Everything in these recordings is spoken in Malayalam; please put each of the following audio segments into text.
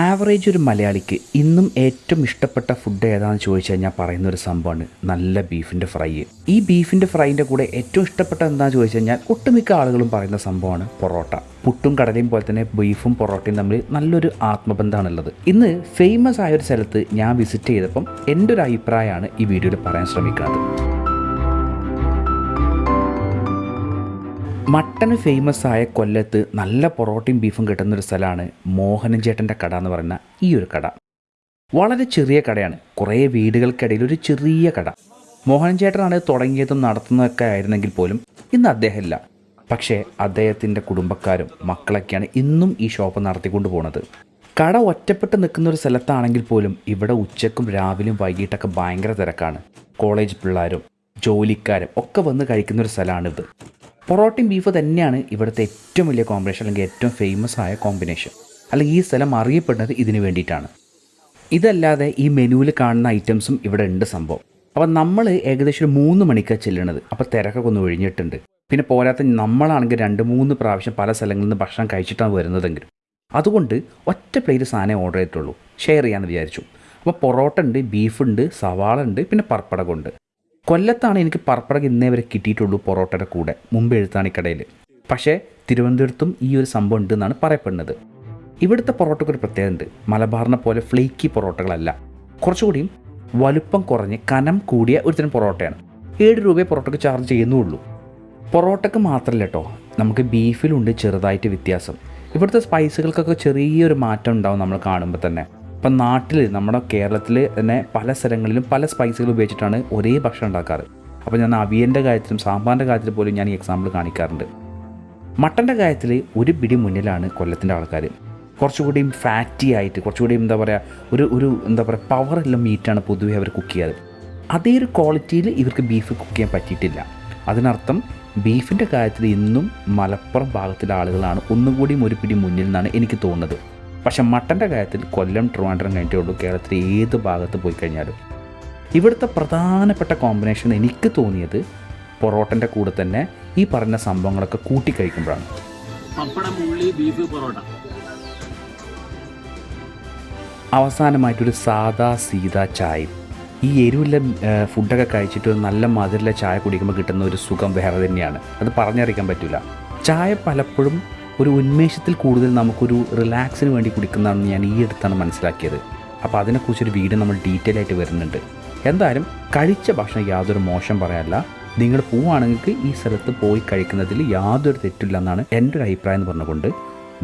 ആവറേജ് ഒരു മലയാളിക്ക് ഇന്നും ഏറ്റവും ഇഷ്ടപ്പെട്ട ഫുഡ് ഏതാണെന്ന് ചോദിച്ചു കഴിഞ്ഞാൽ പറയുന്ന ഒരു സംഭവമാണ് നല്ല ബീഫിന്റെ ഫ്രൈ ഈ ബീഫിന്റെ ഫ്രൈന്റെ കൂടെ ഏറ്റവും ഇഷ്ടപ്പെട്ട എന്താണെന്ന് ചോദിച്ചു കഴിഞ്ഞാൽ ഒട്ടുമിക്ക ആളുകളും പറയുന്ന സംഭവമാണ് പൊറോട്ട. പുട്ടും കടലയും പോലെ തന്നെ ബീഫും പൊറോട്ടയും തമ്മിൽ നല്ലൊരു ആത്മബന്ധമാണുള്ളത്. ഇന്ന് ഫേമസ് ആയ ഒരു സ്ഥലത്ത് ഞാൻ വിസിറ്റ് ചെയ്തപ്പം എന്റെ ഒരു അഭിപ്രായമാണ് ഈ വീഡിയോയിൽ പറയാൻ ശ്രമിക്കുന്നത്. മട്ടന് ഫേമസ് ആയ കൊല്ലത്ത് നല്ല പൊറോട്ടയും ബീഫും കിട്ടുന്ന ഒരു സ്ഥലമാണ് മോഹനൻ ചേട്ടന്റെ കട എന്ന് പറയുന്ന ഈ ഒരു കട. വളരെ ചെറിയ കടയാണ്. കുറേ വീടുകൾക്കിടയിൽ ഒരു ചെറിയ കട. മോഹനൻ ചേട്ടനാണ് തുടങ്ങിയതും നടത്തുന്നതൊക്കെ ആയിരുന്നെങ്കിൽ പോലും ഇന്ന് അദ്ദേഹമില്ല. പക്ഷേ അദ്ദേഹത്തിന്റെ കുടുംബക്കാരും മക്കളൊക്കെയാണ് ഇന്നും ഈ ഷോപ്പ് നടത്തിക്കൊണ്ട് പോകുന്നത് കട ഒറ്റപ്പെട്ട് നിൽക്കുന്ന ഒരു സ്ഥലത്താണെങ്കിൽ പോലും ഇവിടെ ഉച്ചക്കും രാവിലെയും വൈകിട്ടൊക്കെ ഭയങ്കര തിരക്കാണ്. കോളേജ് പിള്ളേരും ജോലിക്കാരും ഒക്കെ വന്ന് കഴിക്കുന്ന ഒരു സ്ഥലമാണിത് പൊറോട്ടയും ബീഫ് തന്നെയാണ് ഇവിടുത്തെ ഏറ്റവും വലിയ കോമ്പിനേഷൻ അല്ലെങ്കിൽ ഏറ്റവും ഫേമസ് ആയ കോമ്പിനേഷൻ അല്ലെങ്കിൽ ഈ സ്ഥലം അറിയപ്പെടുന്നത് ഇതിനു വേണ്ടിയിട്ടാണ്. ഇതല്ലാതെ ഈ മെനുവിൽ കാണുന്ന ഐറ്റംസും ഇവിടെ ഉണ്ട് സംഭവം. അപ്പോൾ നമ്മൾ ഏകദേശം ഒരു മൂന്ന് മണിക്കാണ് ചെല്ലണത്. അപ്പോൾ തിരക്കൊക്കെ ഒന്ന് ഒഴിഞ്ഞിട്ടുണ്ട്. പിന്നെ പോരാത്ത നമ്മളാണെങ്കിൽ രണ്ട് മൂന്ന് പ്രാവശ്യം പല സ്ഥലങ്ങളിൽ നിന്ന് ഭക്ഷണം കഴിച്ചിട്ടാണ് വരുന്നതെങ്കിലും. അതുകൊണ്ട് ഒറ്റ പ്ലേറ്റ് സാധനം ഓർഡർ ചെയ്തിട്ടുള്ളൂ. ഷെയർ ചെയ്യാമെന്ന് വിചാരിച്ചു. അപ്പോൾ പൊറോട്ട ഉണ്ട് ബീഫ് ഉണ്ട് സവാള ഉണ്ട് പിന്നെ പർപ്പടകമുണ്ട് കൊല്ലത്താണ് എനിക്ക് പറപ്പടക്ക് ഇന്നേ വരെ കിട്ടിയിട്ടുള്ളൂ പൊറോട്ടയുടെ കൂടെ മുമ്പ് എഴുത്താണിക്കടയിൽ പക്ഷേ തിരുവനന്തപുരത്തും ഈ ഒരു സംഭവം ഉണ്ട് എന്നാണ് പറയപ്പെടുന്നത്. ഇവിടുത്തെ പൊറോട്ടയ്ക്ക് ഒരു പ്രത്യേകത ഉണ്ട്. മലബാറിനെ പോലെ ഫ്ലേക്കി പൊറോട്ടകളല്ല. കുറച്ചുകൂടിയും വലുപ്പം കുറഞ്ഞ് കനം കൂടിയ ഒരു തരം പൊറോട്ടയാണ്. ഏഴ് രൂപയെ പൊറോട്ടയ്ക്ക് ചാർജ് ചെയ്യുന്നുള്ളൂ. പൊറോട്ടയ്ക്ക് മാത്രമല്ല കേട്ടോ നമുക്ക് ബീഫിലുണ്ട് ചെറുതായിട്ട് വ്യത്യാസം. ഇവിടുത്തെ സ്പൈസുകൾക്കൊക്കെ ചെറിയൊരു മാറ്റം ഉണ്ടാവും നമ്മൾ കാണുമ്പോൾ തന്നെ. ഇപ്പം നാട്ടിൽ നമ്മുടെ കേരളത്തിൽ തന്നെ പല സ്ഥലങ്ങളിലും പല സ്പൈസുകൾ ഉപയോഗിച്ചിട്ടാണ് ഒരേ ഭക്ഷണം ഉണ്ടാക്കാറ്. അപ്പോൾ ഞാൻ അവിയന്റെ കാര്യത്തിലും സാമ്പാറിന്റെ കാര്യത്തിൽ പോലും ഞാൻ ഈ എക്സാമ്പിൾ കാണിക്കാറുണ്ട്. മട്ടന്റെ കാര്യത്തിൽ ഒരു പിടി മുന്നിലാണ് കൊല്ലത്തിന്റെ ആൾക്കാർ. കുറച്ചുകൂടിയും ഫാറ്റി ആയിട്ട് കുറച്ചുകൂടിയും എന്താ പറയുക ഒരു ഒരു എന്താ പറയുക പവറുള്ള മീറ്റാണ് പൊതുവേ അവർ കുക്ക് ചെയ്യാറ്. അതേ ഒരു ക്വാളിറ്റിയിൽ ഇവർക്ക് ബീഫ് കുക്ക് ചെയ്യാൻ പറ്റിയിട്ടില്ല. അതിനർത്ഥം ബീഫിന്റെ കാര്യത്തിൽ ഇന്നും മലപ്പുറം ഭാഗത്തിലെ ആളുകളാണ് ഒന്നുകൂടിയും ഒരു പിടി മുന്നിൽ നിന്നാണ് എനിക്ക് തോന്നുന്നത്. പക്ഷേ മട്ടന്റെ കാര്യത്തിൽ കൊല്ലം ട്രിവാൻഡ്രം കഴിഞ്ഞിട്ടേ ഉള്ളൂ. കേരളത്തിലെ ഏത് ഭാഗത്ത് പോയി കഴിഞ്ഞാലും. ഇവിടുത്തെ പ്രധാനപ്പെട്ട കോമ്പിനേഷൻ എനിക്ക് തോന്നിയത് പൊറോട്ടന്റെ കൂടെ തന്നെ ഈ പറഞ്ഞ സംഭവങ്ങളൊക്കെ കൂട്ടിക്കഴിക്കുമ്പോഴാണ് പപ്പടം ഉള്ളി ബീഫ് പൊറോട്ട. അവസാനമായിട്ടൊരു സാദാ സീതാ ചായ ഈ എരിവുള്ള ഫുഡൊക്കെ കഴിച്ചിട്ട് നല്ല മധുരമുള്ള ചായ കുടിക്കുമ്പോൾ കിട്ടുന്ന ഒരു സുഖം വേറെ തന്നെയാണ്. അത് പറഞ്ഞറിയിക്കാൻ പറ്റില്ല ചായ പലപ്പോഴും ഒരു ഉന്മേഷത്തിൽ കൂടുതൽ നമുക്കൊരു റിലാക്സിന് വേണ്ടി കുടിക്കുന്നതാണെന്ന് ഞാൻ ഈ അടുത്താണ് മനസ്സിലാക്കിയത്. അപ്പോൾ അതിനെക്കുറിച്ചൊരു വീഡിയോ നമ്മൾ ഡീറ്റെയിൽ ആയിട്ട് വരുന്നുണ്ട്. എന്തായാലും കഴിച്ച ഭക്ഷണം യാതൊരു മോശം പറയാനല്ല നിങ്ങൾ പോവുകയാണെങ്കിൽ ഈ സ്ഥലത്ത് പോയി കഴിക്കുന്നതിൽ യാതൊരു തെറ്റില്ല എന്നാണ് എന്റെ ഒരു അഭിപ്രായം എന്ന് പറഞ്ഞുകൊണ്ട്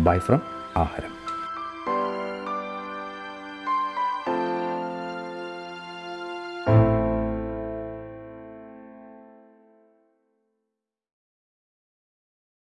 ബൈ ഫ്രം ആഹാരം.